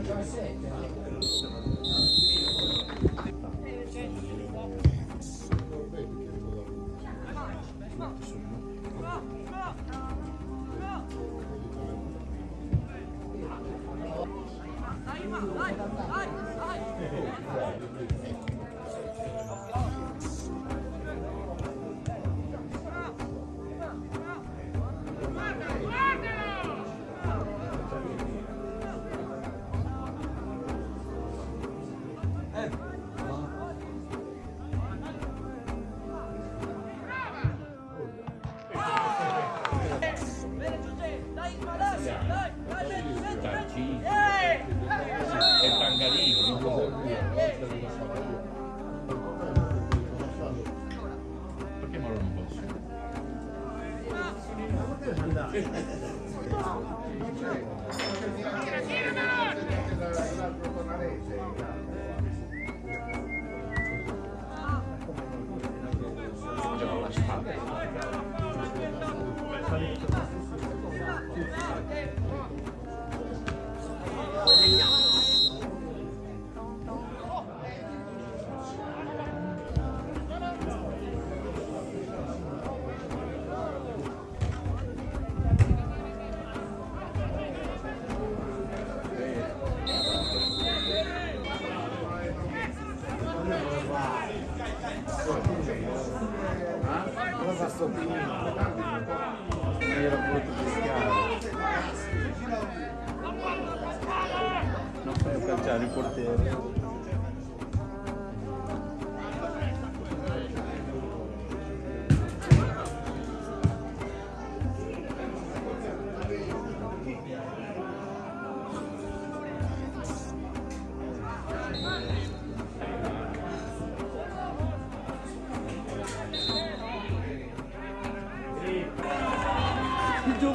è な。Cosa sto finendo? Non era voluto. Non fai calciare il portiere. Eh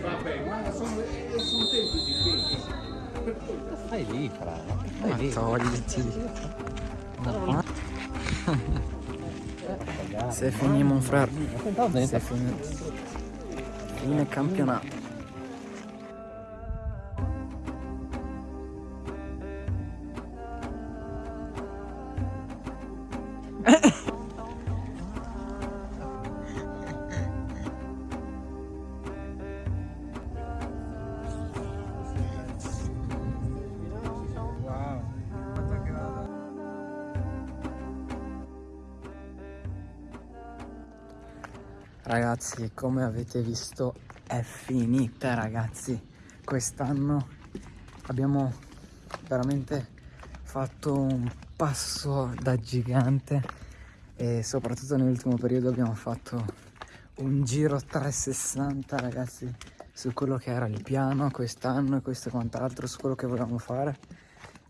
vabbè, ma sono, eh, sono tempi difficili. Stai lì, fra. Stai lì. togliti. No. Se finiamo fra. Se fini... Fine campionato. Ragazzi, come avete visto è finita ragazzi. Quest'anno abbiamo veramente fatto un passo da gigante e soprattutto nell'ultimo periodo abbiamo fatto un giro 360 ragazzi su quello che era il piano quest'anno e questo e quant'altro, su quello che volevamo fare.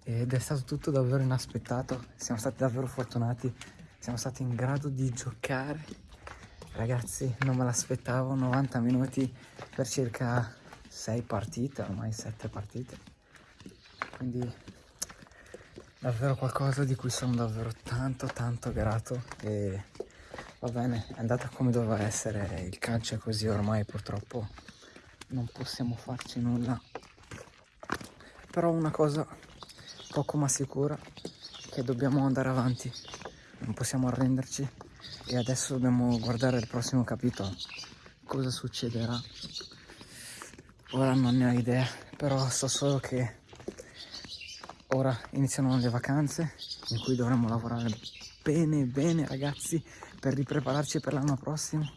Ed è stato tutto davvero inaspettato, siamo stati davvero fortunati, siamo stati in grado di giocare Ragazzi, non me l'aspettavo, 90 minuti per circa 6 partite, ormai 7 partite. Quindi davvero qualcosa di cui sono davvero tanto tanto grato e va bene, è andata come doveva essere, il calcio è così ormai purtroppo non possiamo farci nulla. Però una cosa poco ma sicura che dobbiamo andare avanti, non possiamo arrenderci e adesso dobbiamo guardare il prossimo capitolo. Cosa succederà? Ora non ne ho idea però so solo che ora iniziano le vacanze in cui dovremo lavorare bene bene ragazzi per riprepararci per l'anno prossimo.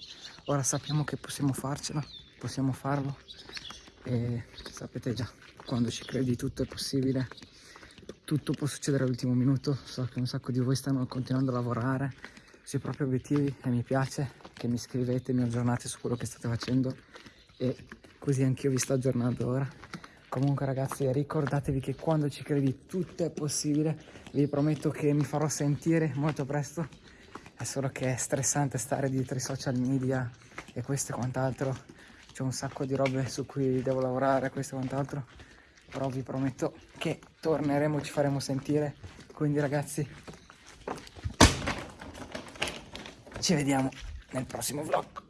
Ora sappiamo che possiamo farcela possiamo farlo. E sapete già quando ci credi tutto è possibile. Tutto può succedere all'ultimo minuto. So che un sacco di voi stanno continuando a lavorare sui propri obiettivi e mi piace che mi scrivete, mi aggiornate su quello che state facendo e così anch'io vi sto aggiornando ora. Comunque ragazzi ricordatevi che quando ci credi tutto è possibile, vi prometto che mi farò sentire molto presto, è solo che è stressante stare dietro i social media e questo e quant'altro, c'è un sacco di robe su cui devo lavorare, questo e quant'altro, però vi prometto che torneremo, ci faremo sentire, quindi ragazzi ci vediamo nel prossimo vlog.